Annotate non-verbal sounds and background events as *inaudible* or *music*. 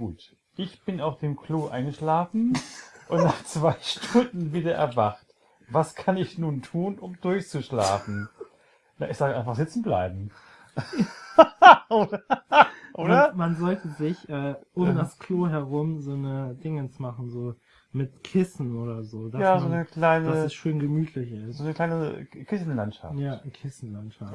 Gut. Ich bin auf dem Klo eingeschlafen und nach zwei *laughs* Stunden wieder erwacht. Was kann ich nun tun, um durchzuschlafen? Na, ich sage einfach sitzen bleiben. *laughs* Oder? Man, man sollte sich äh, um das Klo herum so eine Dingens machen, so mit Kissen oder so. dass Ja, so man- eine kleine, Dass es schön gemütlich ist. so eine kleine Kissenlandschaft. Ja, Kissenlandschaft.